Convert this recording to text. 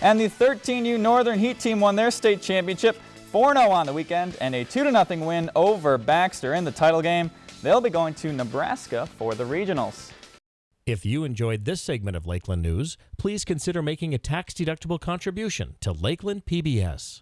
And the 13U Northern Heat team won their state championship 4-0 on the weekend and a 2-0 win over Baxter in the title game. They'll be going to Nebraska for the regionals. If you enjoyed this segment of Lakeland News, please consider making a tax-deductible contribution to Lakeland PBS.